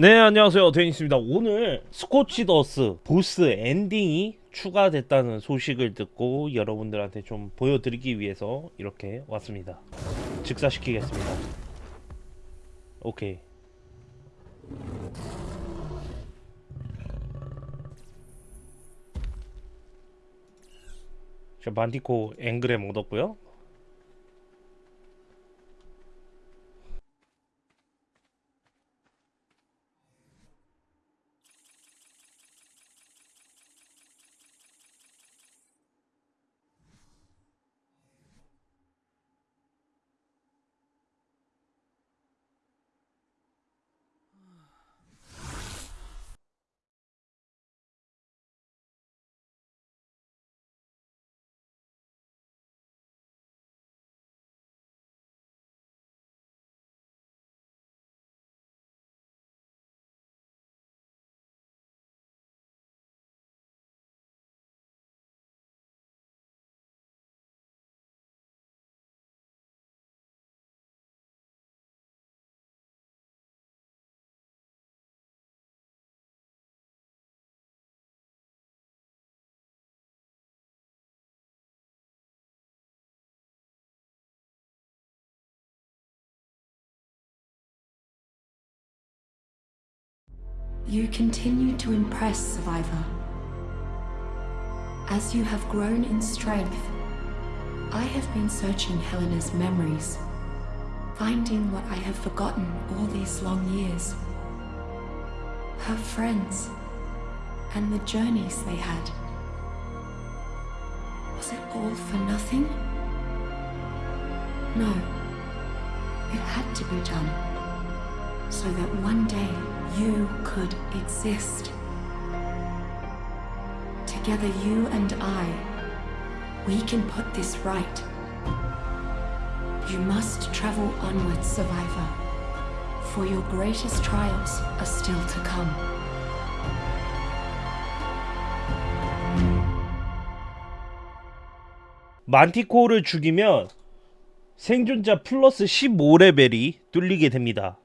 네 안녕하세요. 데니스입니다. 오늘 스코치더스 보스 엔딩이 추가됐다는 소식을 듣고 여러분들한테 좀 보여드리기 위해서 이렇게 왔습니다. 즉사시키겠습니다. 오케이. 자 만디코 앵그램 얻었고요 You continue to impress, Survivor. As you have grown in strength, I have been searching Helena's memories, finding what I have forgotten all these long years. Her friends, and the journeys they had. Was it all for nothing? No. It had to be done so that one day you could exist. Together, you and I, we can put this right. You must travel onwards, Survivor, for your greatest trials are still to come. 만티코를 죽이면 생존자 플러스 15레벨이 뚫리게 됩니다